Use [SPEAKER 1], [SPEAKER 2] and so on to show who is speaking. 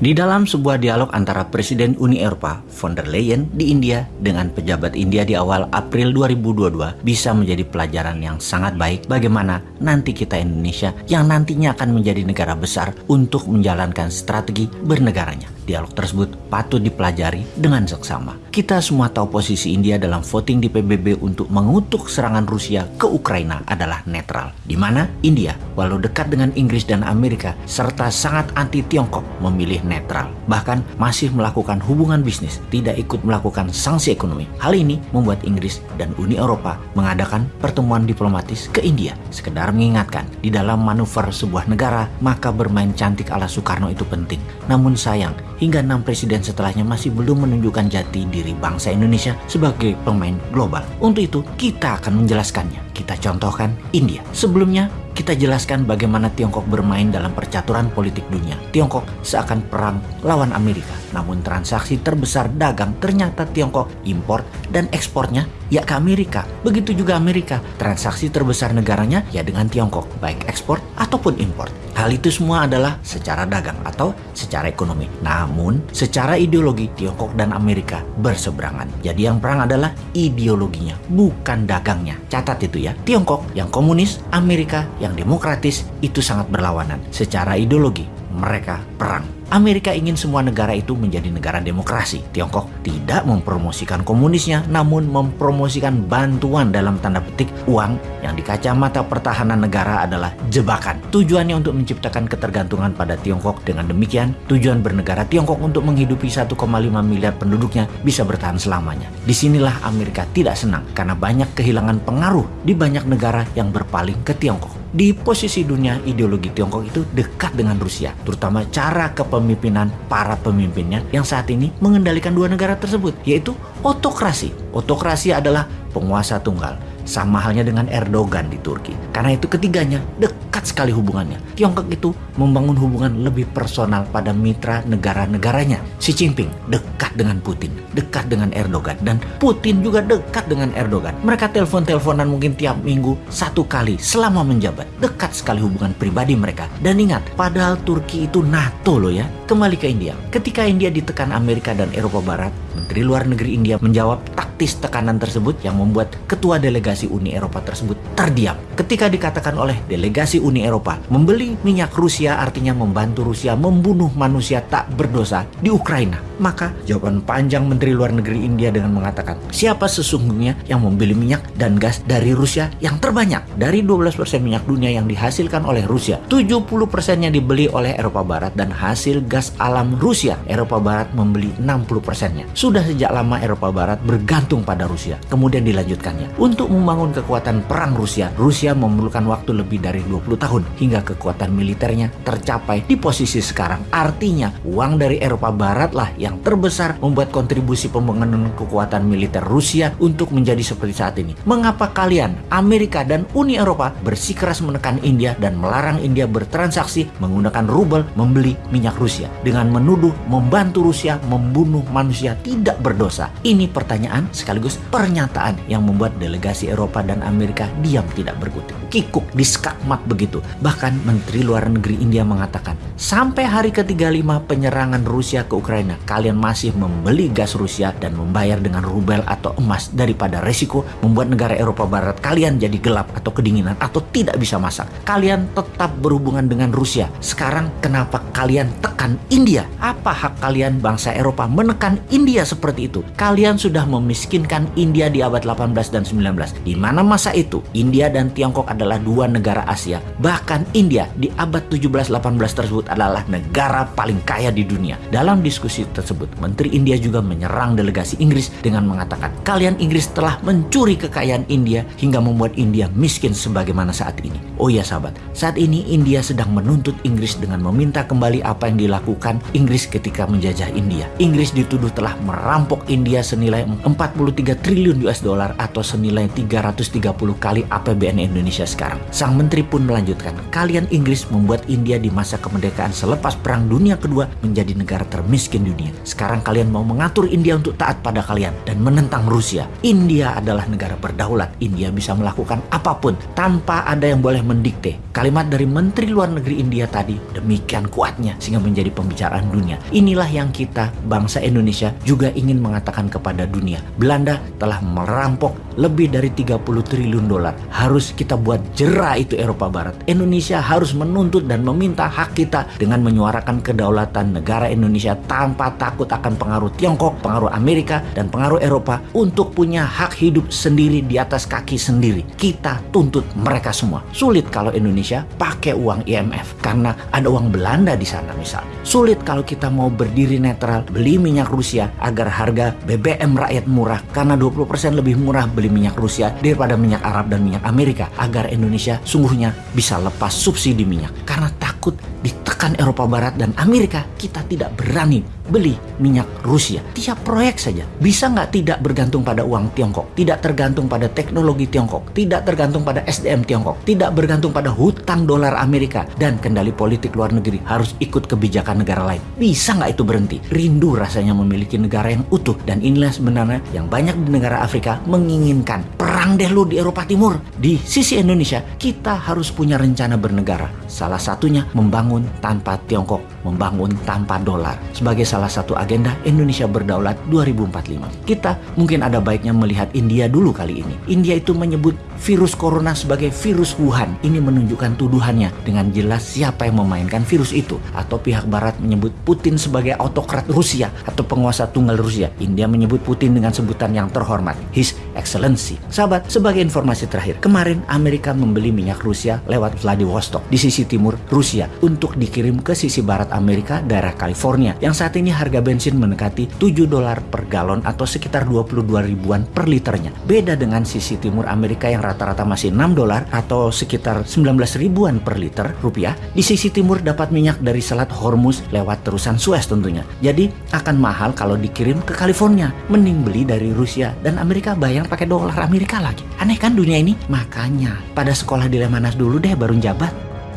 [SPEAKER 1] Di dalam sebuah dialog antara Presiden Uni Eropa von der Leyen di India dengan pejabat India di awal April 2022 bisa menjadi pelajaran yang sangat baik bagaimana nanti kita Indonesia yang nantinya akan menjadi negara besar untuk menjalankan strategi bernegaranya. Dialog tersebut patut dipelajari dengan seksama. Kita semua tahu posisi India dalam voting di PBB untuk mengutuk serangan Rusia ke Ukraina adalah netral. Di mana India, walau dekat dengan Inggris dan Amerika, serta sangat anti Tiongkok, memilih netral. Bahkan masih melakukan hubungan bisnis, tidak ikut melakukan sanksi ekonomi. Hal ini membuat Inggris dan Uni Eropa mengadakan pertemuan diplomatis ke India. Sekedar mengingatkan, di dalam manuver sebuah negara, maka bermain cantik ala Soekarno itu penting. Namun sayang, hingga enam presiden setelahnya masih belum menunjukkan jati diri bangsa Indonesia sebagai pemain global. Untuk itu, kita akan menjelaskannya. Kita contohkan India. Sebelumnya, kita jelaskan bagaimana Tiongkok bermain dalam percaturan politik dunia. Tiongkok seakan perang lawan Amerika. Namun transaksi terbesar dagang ternyata Tiongkok impor dan ekspornya ya ke Amerika. Begitu juga Amerika, transaksi terbesar negaranya ya dengan Tiongkok, baik ekspor ataupun impor. Hal itu semua adalah secara dagang atau secara ekonomi. Namun, secara ideologi Tiongkok dan Amerika berseberangan. Jadi yang perang adalah ideologinya, bukan dagangnya. Catat itu ya. Tiongkok yang komunis, Amerika yang demokratis itu sangat berlawanan. Secara ideologi, mereka perang. Amerika ingin semua negara itu menjadi negara demokrasi. Tiongkok tidak mempromosikan komunisnya, namun mempromosikan bantuan dalam tanda petik uang yang di kacamata pertahanan negara adalah jebakan. Tujuannya untuk menciptakan ketergantungan pada Tiongkok. Dengan demikian, tujuan bernegara Tiongkok untuk menghidupi 1,5 miliar penduduknya bisa bertahan selamanya. Di sinilah Amerika tidak senang karena banyak kehilangan pengaruh di banyak negara yang berpaling ke Tiongkok. Di posisi dunia, ideologi Tiongkok itu dekat dengan Rusia, terutama cara kepemimpinan para pemimpinnya yang saat ini mengendalikan dua negara tersebut, yaitu otokrasi. Otokrasi adalah penguasa tunggal, sama halnya dengan Erdogan di Turki. Karena itu ketiganya dekat sekali hubungannya. Tiongkok itu membangun hubungan lebih personal pada mitra negara-negaranya. Xi Jinping dekat dengan Putin, dekat dengan Erdogan, dan Putin juga dekat dengan Erdogan. Mereka telepon-teleponan mungkin tiap minggu satu kali selama menjabat. Dekat sekali hubungan pribadi mereka. Dan ingat, padahal Turki itu NATO loh ya. Kembali ke India. Ketika India ditekan Amerika dan Eropa Barat, Menteri Luar Negeri India menjawab tekanan tersebut yang membuat ketua delegasi Uni Eropa tersebut terdiam. Ketika dikatakan oleh delegasi Uni Eropa membeli minyak Rusia artinya membantu Rusia membunuh manusia tak berdosa di Ukraina. Maka jawaban panjang Menteri Luar Negeri India dengan mengatakan, siapa sesungguhnya yang membeli minyak dan gas dari Rusia yang terbanyak? Dari 12% minyak dunia yang dihasilkan oleh Rusia, 70%-nya dibeli oleh Eropa Barat dan hasil gas alam Rusia, Eropa Barat membeli 60%-nya. Sudah sejak lama Eropa Barat bergantung pada Rusia. Kemudian dilanjutkannya. Untuk membangun kekuatan perang Rusia, Rusia memerlukan waktu lebih dari 20 tahun hingga kekuatan militernya tercapai di posisi sekarang. Artinya, uang dari Eropa Barat lah yang terbesar membuat kontribusi pembangunan kekuatan militer Rusia untuk menjadi seperti saat ini. Mengapa kalian, Amerika dan Uni Eropa bersikeras menekan India dan melarang India bertransaksi menggunakan rubel membeli minyak Rusia dengan menuduh membantu Rusia membunuh manusia tidak berdosa? Ini pertanyaan sekaligus pernyataan yang membuat delegasi Eropa dan Amerika diam tidak berkutik. Kikuk diskakmat begitu. Bahkan Menteri Luar Negeri India mengatakan, sampai hari ke-35 penyerangan Rusia ke Ukraina, kalian masih membeli gas Rusia dan membayar dengan rubel atau emas daripada resiko membuat negara Eropa Barat kalian jadi gelap atau kedinginan atau tidak bisa masak. Kalian tetap berhubungan dengan Rusia. Sekarang kenapa kalian tekan India? Apa hak kalian bangsa Eropa menekan India seperti itu? Kalian sudah memiskinkan India di abad 18 dan 19. Di mana masa itu India dan Tiongkok adalah dua negara Asia. Bahkan India di abad 17-18 tersebut adalah negara paling kaya di dunia. Dalam diskusi tersebut Menteri India juga menyerang delegasi Inggris dengan mengatakan, kalian Inggris telah mencuri kekayaan India hingga membuat India miskin sebagaimana saat ini. Oh ya sahabat, saat ini India sedang menuntut Inggris dengan meminta kembali apa yang dilakukan Inggris ketika menjajah India. Inggris dituduh telah merampok India senilai 4 43 triliun US dollar atau senilai 330 kali APBN Indonesia sekarang. Sang menteri pun melanjutkan, kalian Inggris membuat India di masa kemerdekaan selepas Perang Dunia Kedua menjadi negara termiskin dunia. Sekarang kalian mau mengatur India untuk taat pada kalian dan menentang Rusia. India adalah negara berdaulat. India bisa melakukan apa pun tanpa ada yang boleh mendikte. Kalimat dari Menteri Luar Negeri India tadi demikian kuatnya sehingga menjadi pembicaraan dunia. Inilah yang kita, bangsa Indonesia, juga ingin mengatakan kepada dunia. Belanda telah merampok lebih dari 30 triliun dolar. Harus kita buat jerah itu Eropa Barat. Indonesia harus menuntut dan meminta hak kita dengan menyuarakan kedaulatan negara Indonesia tanpa takut akan pengaruh Tiongkok, pengaruh Amerika, dan pengaruh Eropa untuk punya hak hidup sendiri di atas kaki sendiri. Kita tuntut mereka semua. Sulit kalau Indonesia pakai uang IMF karena ada uang Belanda di sana misalnya. Sulit kalau kita mau berdiri netral beli minyak Rusia agar harga BBM rakyat murah karena 20% lebih murah beli minyak Rusia daripada minyak Arab dan minyak Amerika agar Indonesia sungguhnya bisa lepas subsidi minyak. Karena takut ditekan Eropa Barat dan Amerika kita tidak berani beli minyak Rusia. Tiap proyek saja bisa nggak tidak bergantung pada uang Tiongkok, tidak tergantung pada teknologi Tiongkok, tidak tergantung pada SDM Tiongkok, tidak bergantung pada hutang dolar Amerika dan kendali politik luar negeri harus ikut kebijakan negara lain. Bisa nggak itu berhenti? Rindu rasanya memiliki negara yang utuh dan inilah sebenarnya yang banyak di negara Afrika menginginkan. Perang deh lu di Eropa Timur. Di sisi Indonesia kita harus punya rencana bernegara. Salah satunya membangun tanpa Tiongkok, membangun tanpa dolar. Sebagai salah satu agenda Indonesia berdaulat 2045. Kita mungkin ada baiknya melihat India dulu kali ini. India itu menyebut virus corona sebagai virus Wuhan. Ini menunjukkan tuduhannya dengan jelas siapa yang memainkan virus itu. Atau pihak barat menyebut Putin sebagai autokrat Rusia atau penguasa tunggal Rusia. India menyebut Putin dengan sebutan yang terhormat, His Excellency. Sahabat, sebagai informasi terakhir, kemarin Amerika membeli minyak Rusia lewat Vladivostok di sisi timur Rusia untuk dikirim ke sisi barat Amerika daerah California yang saat ini harga bensin mendekati 7 dolar per galon atau sekitar 22 ribuan per liternya. Beda dengan sisi timur Amerika yang rata-rata masih 6 dolar atau sekitar 19 ribuan per liter rupiah. Di sisi timur dapat minyak dari Selat Hormuz lewat terusan Suez tentunya. Jadi akan mahal kalau dikirim ke California. Mending beli dari Rusia dan Amerika bayar pakai dolar Amerika lagi. Aneh kan dunia ini? Makanya pada sekolah di Lemanas dulu deh baru jabat.